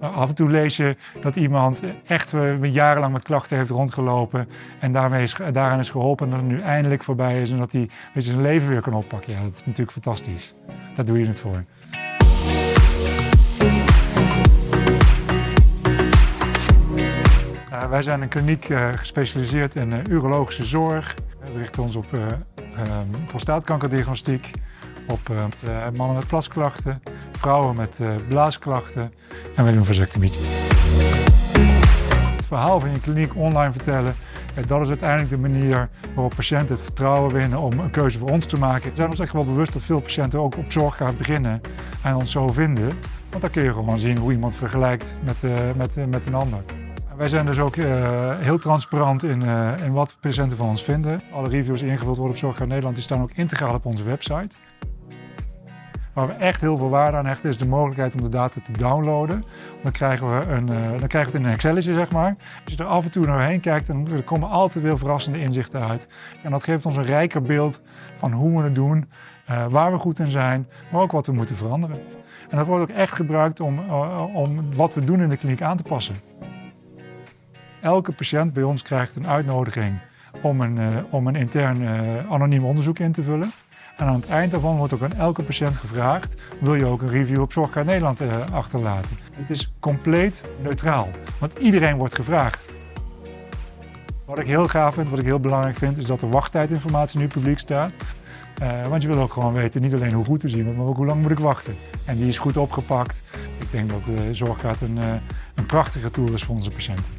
Af en toe lees je dat iemand echt jarenlang met klachten heeft rondgelopen en daarmee is, daaraan is geholpen en dat het nu eindelijk voorbij is en dat hij zijn leven weer kan oppakken. Ja, dat is natuurlijk fantastisch. Daar doe je het voor. Uh, wij zijn een kliniek gespecialiseerd in urologische zorg. We richten ons op prostaatkankerdiagnostiek, op mannen met plasklachten, vrouwen met blaasklachten en we doen vasectomie. Het verhaal van je kliniek online vertellen, dat is uiteindelijk de manier waarop patiënten het vertrouwen winnen om een keuze voor ons te maken. We zijn ons echt wel bewust dat veel patiënten ook op zorg gaan beginnen en ons zo vinden. Want dan kun je gewoon zien hoe iemand vergelijkt met, met, met een ander. Wij zijn dus ook heel transparant in, in wat patiënten van ons vinden. Alle reviews die ingevuld worden op Zorgkaart Nederland die staan ook integraal op onze website. Waar we echt heel veel waarde aan hechten is de mogelijkheid om de data te downloaden. Dan krijgen we, een, uh, dan krijgen we het in een Excelletje, zeg maar. Als je er af en toe naar heen kijkt, dan komen altijd weer verrassende inzichten uit. En dat geeft ons een rijker beeld van hoe we het doen, waar we goed in zijn, maar ook wat we moeten veranderen. En dat wordt ook echt gebruikt om, om wat we doen in de kliniek aan te passen. Elke patiënt bij ons krijgt een uitnodiging om een, om een intern anoniem onderzoek in te vullen. En aan het eind daarvan wordt ook aan elke patiënt gevraagd, wil je ook een review op Zorgkaart Nederland uh, achterlaten. Het is compleet neutraal, want iedereen wordt gevraagd. Wat ik heel gaaf vind, wat ik heel belangrijk vind, is dat de wachttijdinformatie nu publiek staat. want je wil ook gewoon weten, niet alleen hoe goed te zien, maar ook hoe lang moet ik wachten. En die is goed opgepakt. Ik denk dat Zorgkaart een, een prachtige tour is voor onze patiënten.